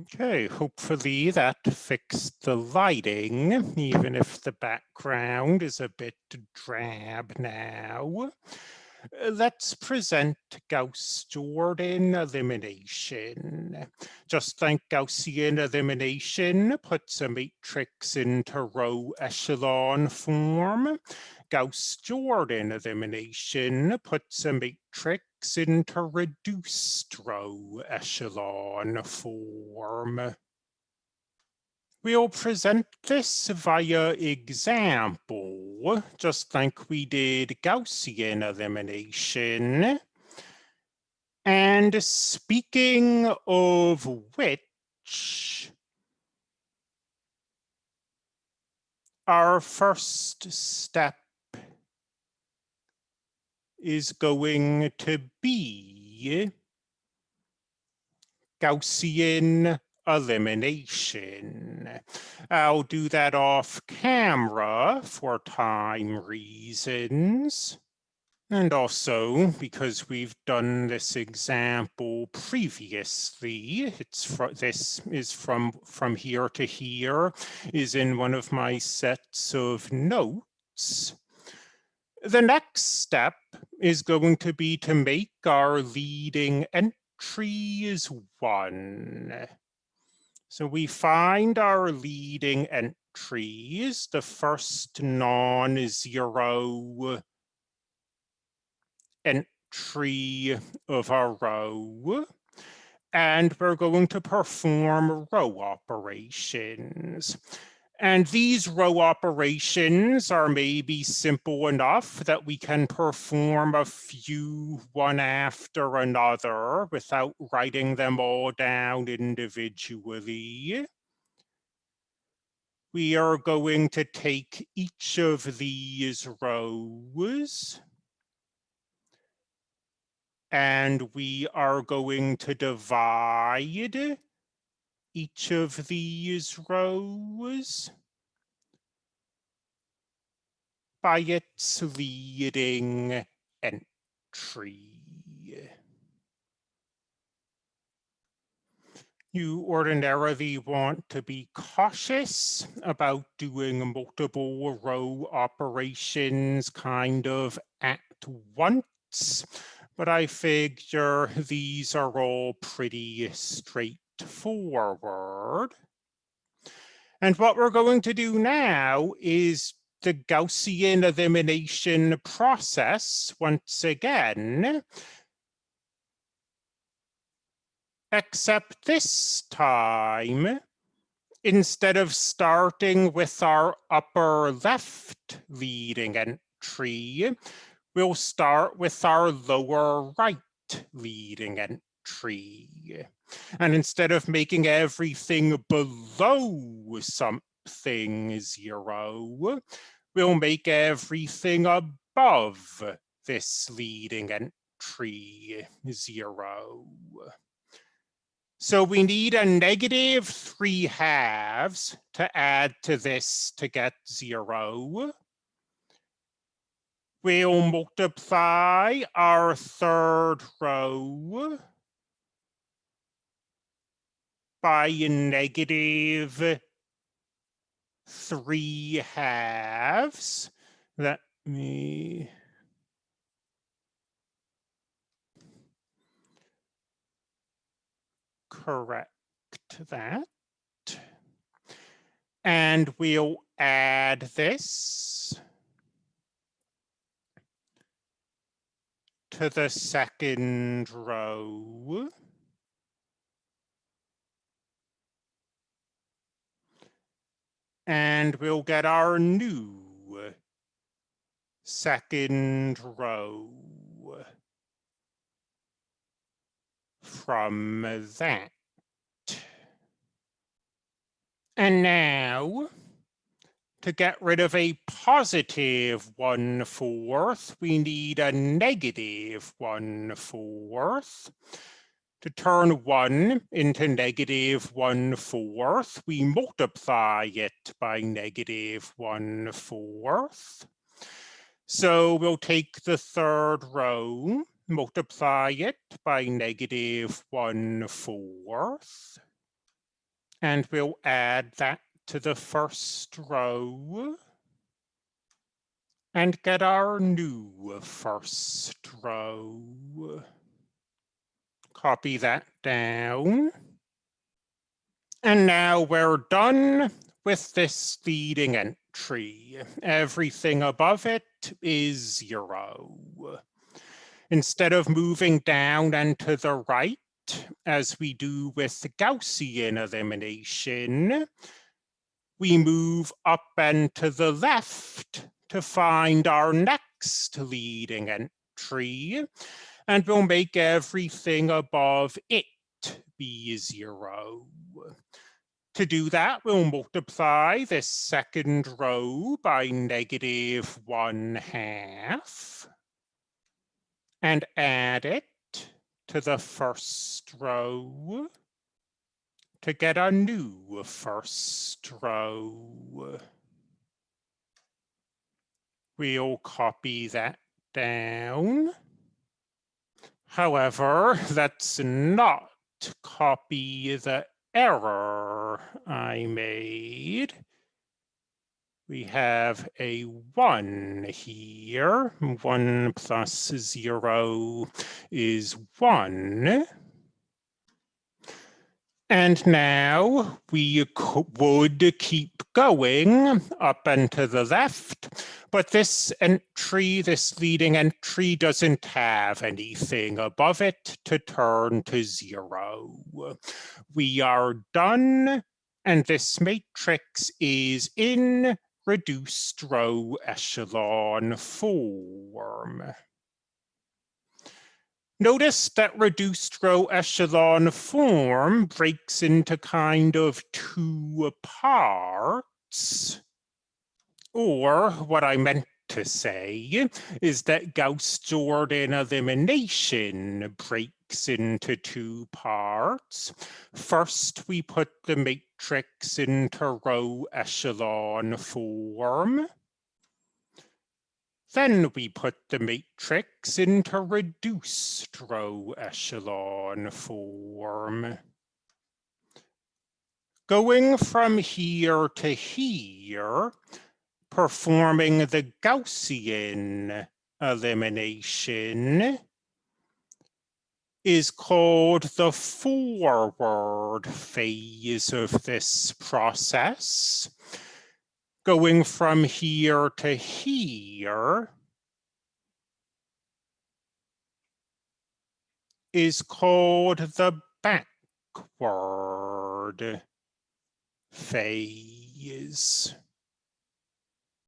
Okay, hopefully that fixed the lighting, even if the background is a bit drab now. Let's present Gauss-Jordan elimination. Just like Gaussian elimination puts a matrix into row echelon form, Gauss-Jordan elimination puts a matrix into reduced row echelon form. We'll present this via example, just like we did Gaussian elimination. And speaking of which, our first step is going to be Gaussian elimination. I'll do that off camera for time reasons. And also because we've done this example previously, it's this is from from here to here is in one of my sets of notes. The next step is going to be to make our leading entries one. So we find our leading entries, the first non-zero entry of our row, and we're going to perform row operations. And these row operations are maybe simple enough that we can perform a few one after another without writing them all down individually. We are going to take each of these rows and we are going to divide each of these rows by its leading entry. You ordinarily want to be cautious about doing multiple row operations kind of at once, but I figure these are all pretty straight forward. And what we're going to do now is the Gaussian elimination process once again, except this time, instead of starting with our upper left leading entry, we'll start with our lower right leading entry. And instead of making everything below something zero, we'll make everything above this leading entry zero. So we need a negative three halves to add to this to get zero. We'll multiply our third row by negative three halves. Let me correct that. And we'll add this to the second row. And we'll get our new second row from that. And now, to get rid of a positive one fourth, we need a negative one fourth. To turn 1 into negative 1 fourth, we multiply it by negative 1 fourth. So we'll take the third row, multiply it by negative 1 fourth. And we'll add that to the first row and get our new first row. Copy that down. And now we're done with this leading entry. Everything above it is zero. Instead of moving down and to the right, as we do with the Gaussian elimination, we move up and to the left to find our next leading entry, and we'll make everything above it be zero. To do that, we'll multiply this second row by negative one half and add it to the first row to get a new first row. We'll copy that down. However, let's not copy the error I made. We have a one here. One plus zero is one. And now we would keep going up and to the left, but this entry, this leading entry doesn't have anything above it to turn to zero. We are done, and this matrix is in reduced row echelon form. Notice that reduced row echelon form breaks into kind of two parts. Or what I meant to say is that Gauss-Jordan elimination breaks into two parts. First, we put the matrix into row echelon form. Then we put the matrix into reduced row echelon form. Going from here to here, performing the Gaussian elimination is called the forward phase of this process going from here to here is called the backward phase.